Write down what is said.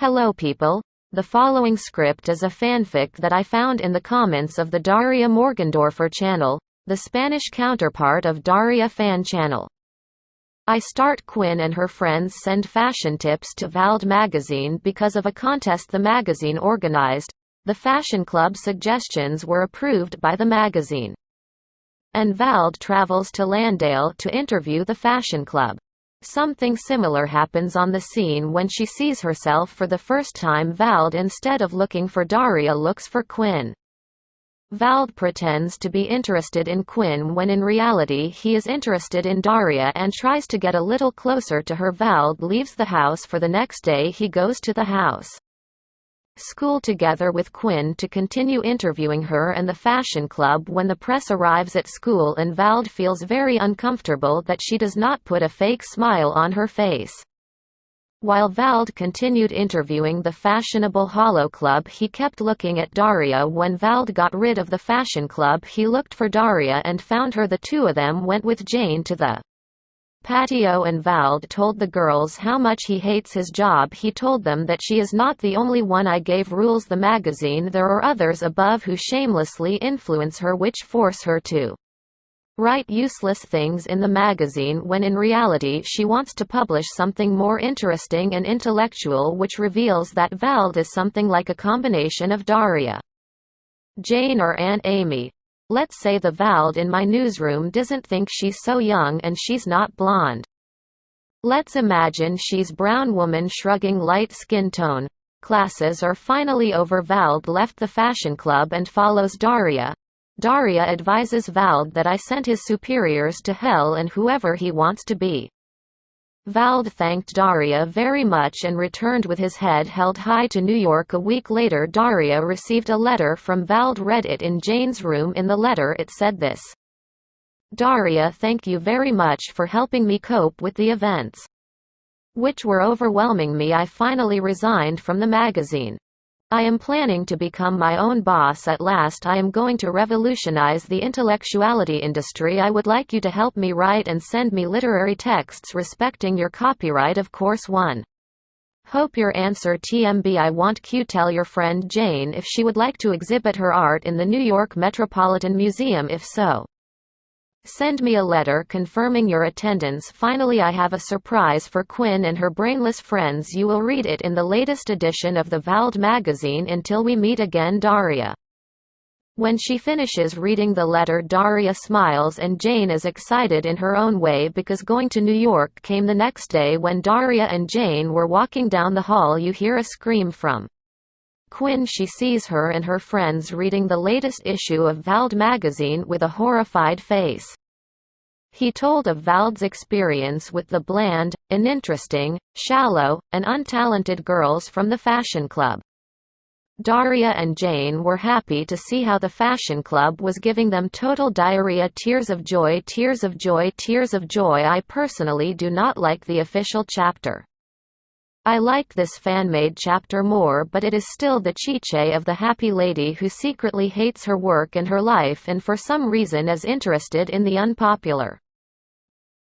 Hello people. The following script is a fanfic that I found in the comments of the Daria Morgendorffer channel, the Spanish counterpart of Daria fan channel. I start Quinn and her friends send fashion tips to Vald magazine because of a contest the magazine organized. The fashion club suggestions were approved by the magazine. And Vald travels to Lawndale to interview the fashion club. Something similar happens on the scene when she sees herself for the first time Vald instead of looking for Daria looks for Quinn. Vald pretends to be interested in Quinn when in reality he is interested in Daria and tries to get a little closer to her Vald leaves the house for the next day he goes to the house school together with Quinn to continue interviewing her and the fashion club when the press arrives at school and Vald feels very uncomfortable that she does not put a fake smile on her face. While Vald continued interviewing the fashionable Hollow Club he kept looking at Daria when Vald got rid of the fashion club he looked for Daria and found her the two of them went with Jane to the Patio and Vald told the girls how much he hates his job he told them that she is not the only one I gave rules the magazine there are others above who shamelessly influence her which force her to write useless things in the magazine when in reality she wants to publish something more interesting and intellectual which reveals that Vald is something like a combination of Daria. Jane or Aunt Amy, Let's say the Vald in my newsroom doesn't think she's so young and she's not blonde. Let's imagine she's brown woman shrugging light skin tone. Classes are finally over Vald left the fashion club and follows Daria. Daria advises Vald that I sent his superiors to hell and whoever he wants to be. Vald thanked Daria very much and returned with his head held high to New York a week later Daria received a letter from Vald read it in Jane's room in the letter it said this. Daria thank you very much for helping me cope with the events which were overwhelming me I finally resigned from the magazine. I am planning to become my own boss at last I am going to revolutionize the intellectuality industry I would like you to help me write and send me literary texts respecting your copyright of course 1. Hope your answer TMB I want Q tell your friend Jane if she would like to exhibit her art in the New York Metropolitan Museum if so. Send me a letter confirming your attendance Finally I have a surprise for Quinn and her brainless friends you will read it in the latest edition of the Vald magazine until we meet again Daria. When she finishes reading the letter Daria smiles and Jane is excited in her own way because going to New York came the next day when Daria and Jane were walking down the hall you hear a scream from Quinn she sees her and her friends reading the latest issue of Vald magazine with a horrified face. He told of Vald's experience with the bland, uninteresting, shallow, and untalented girls from the fashion club. Daria and Jane were happy to see how the fashion club was giving them total diarrhea tears of joy tears of joy tears of joy I personally do not like the official chapter. I like this fan-made chapter more but it is still the chiche of the happy lady who secretly hates her work and her life and for some reason is interested in the unpopular.